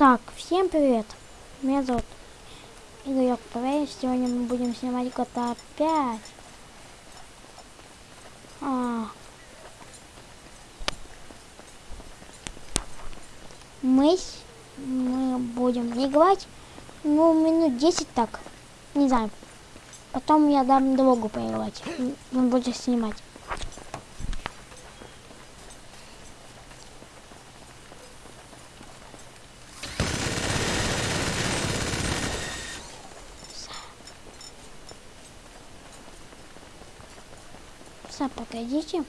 Так, всем привет. Меня зовут Игорек Павел. Сегодня мы будем снимать GTA 5. А. Мы, мы будем играть, ну, минут 10 так. Не знаю. Потом я дам другу поиграть. Он будет снимать. часа, погодите.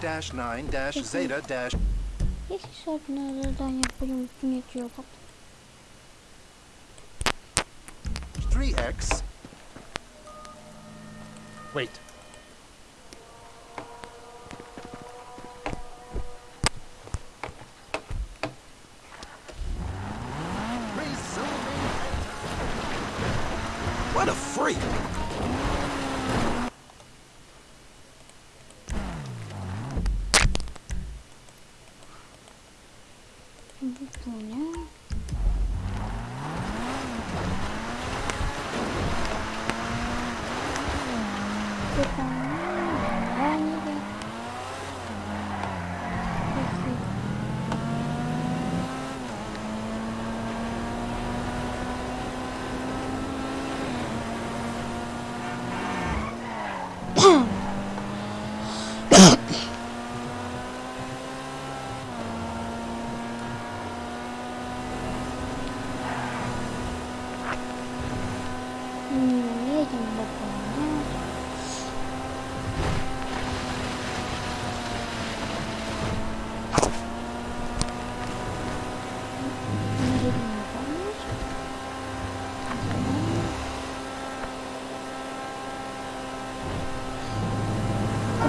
dash 9 dash zeta dash. 3x. Wait. What a freak! 음, 핸드폰을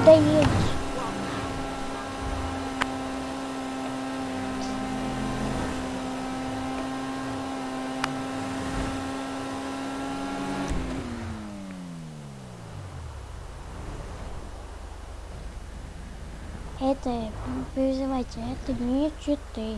Куда едешь? Это, не это не читы.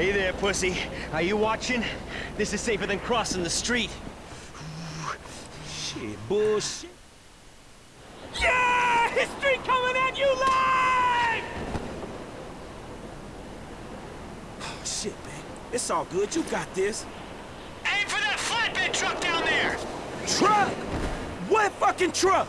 Hey there, pussy. Are you watching? This is safer than crossing the street. Shit, bullshit. Yeah! History coming at you live! Oh, shit, man. It's all good. You got this. Aim for that flatbed truck down there! Truck? What fucking truck?